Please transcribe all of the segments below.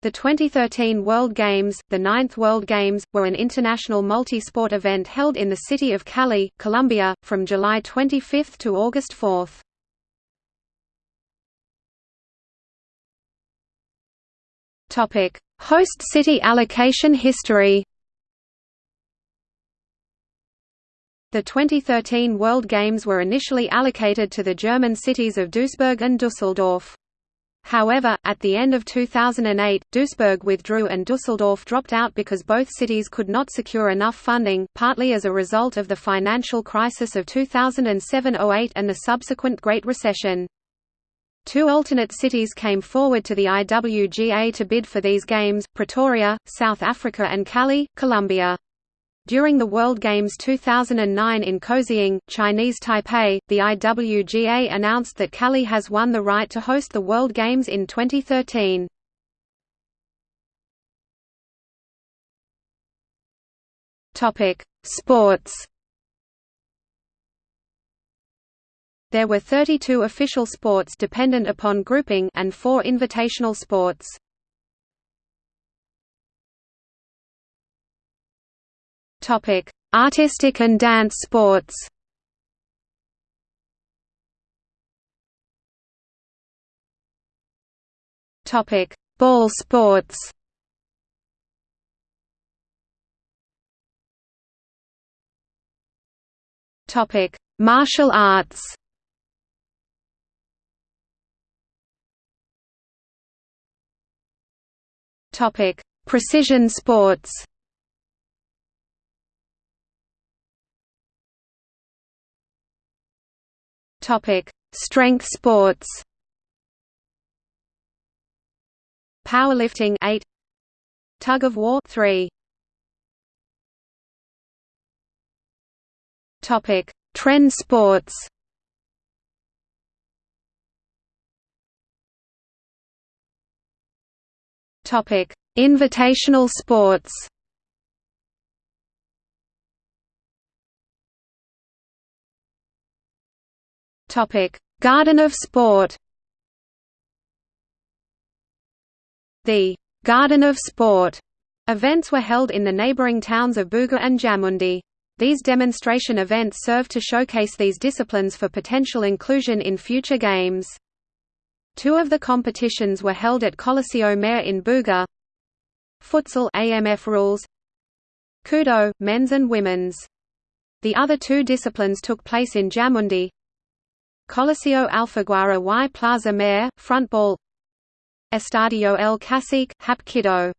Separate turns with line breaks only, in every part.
The 2013 World Games, the ninth World Games, were an international multi-sport event held in the city of Cali, Colombia, from July 25 to August 4. Host city allocation history The 2013 World Games were initially allocated to the German cities of Duisburg and Dusseldorf. However, at the end of 2008, Duisburg withdrew and Dusseldorf dropped out because both cities could not secure enough funding, partly as a result of the financial crisis of 2007–08 and the subsequent Great Recession. Two alternate cities came forward to the IWGA to bid for these games, Pretoria, South Africa and Cali, Colombia. During the World Games 2009 in Kaohsiung, Chinese Taipei, the IWGA announced that Cali has won the right to host the World Games in 2013. Topic: Sports. There were 32 official sports dependent upon grouping and 4 invitational sports. Topic: Artistic and dance sports. Topic: Ball sports. Topic: Martial arts. Topic: Precision sports. Topic: Strength sports. Powerlifting 8 Tug of war 3 Topic: Trend sports. Topic: Invitational sports. Topic: Garden of Sport. The Garden of Sport events were held in the neighboring towns of Buga and Jamundi. These demonstration events served to showcase these disciplines for potential inclusion in future games. Two of the competitions were held at Coliseo Mayor in Buga. Futsal AMF rules. Kudo, men's and women's. The other two disciplines took place in Jamundi, Coliseo Alfaguara y Plaza Mayor, frontball Estadio El Cacique, Hapkido.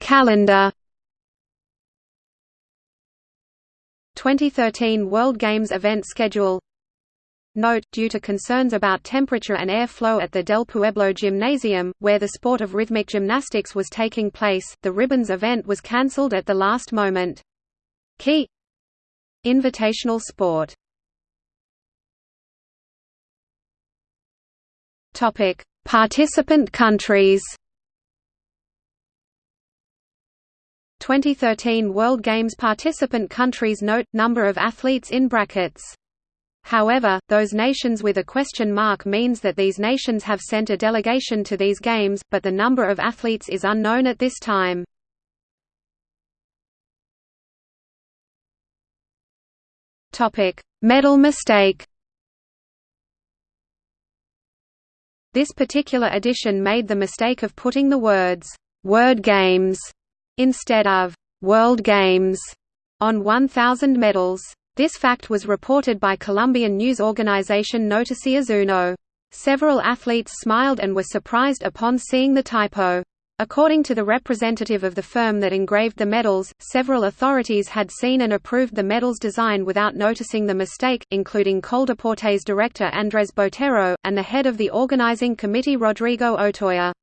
Calendar. 2013 World Games event schedule. Note, due to concerns about temperature and air flow at the Del Pueblo Gymnasium, where the sport of rhythmic gymnastics was taking place, the ribbons event was cancelled at the last moment. Key Invitational sport Topic: Participant countries. 2013 World Games participant countries Note number of athletes in brackets. However, those nations with a question mark means that these nations have sent a delegation to these games, but the number of athletes is unknown at this time. Topic: Medal mistake. This particular edition made the mistake of putting the words "Word Games" instead of "World Games" on 1,000 medals. This fact was reported by Colombian news organization Noticias Uno. Several athletes smiled and were surprised upon seeing the typo. According to the representative of the firm that engraved the medals, several authorities had seen and approved the medal's design without noticing the mistake, including Coldeportes director Andrés Botero, and the head of the organizing committee Rodrigo Otoya.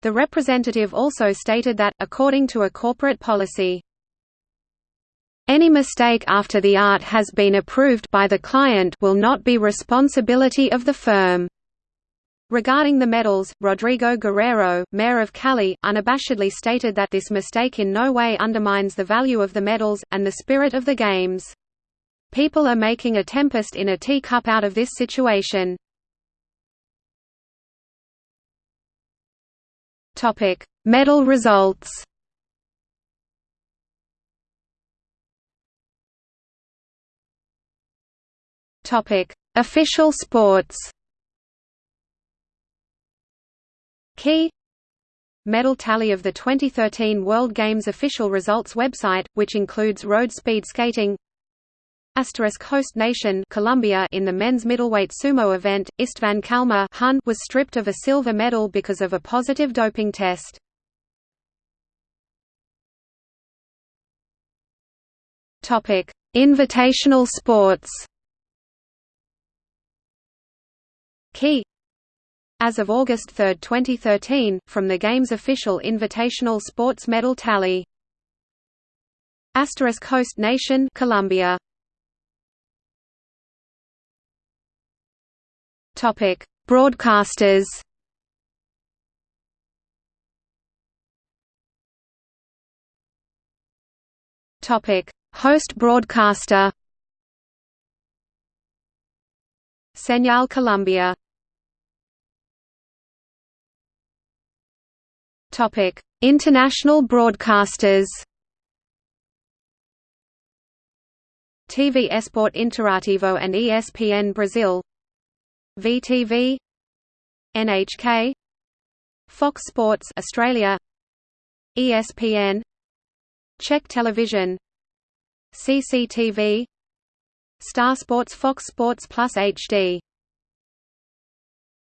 The representative also stated that, according to a corporate policy, any mistake after the art has been approved by the client will not be responsibility of the firm. Regarding the medals, Rodrigo Guerrero, mayor of Cali, unabashedly stated that this mistake in no way undermines the value of the medals, and the spirit of the Games. People are making a tempest in a teacup out of this situation. Medal results Official sports Key Medal tally of the 2013 World Games official results website, which includes road speed skating Asterisk host nation Colombia in the men's middleweight sumo event, Istvan Kalma Hun was stripped of a silver medal because of a positive doping test. Topic: Invitational sports. Key as of August 3, 2013, from the Games official invitational sports medal tally. Asterisk host nation Colombia. Topic: Broadcasters. Topic: Host broadcaster. Señal Colombia. Topic: International broadcasters. TV Esporte Interativo and ESPN Brazil. VTV NHK Fox Sports Australia. ESPN Czech Television. CCTV Star Sports Fox Sports Plus HD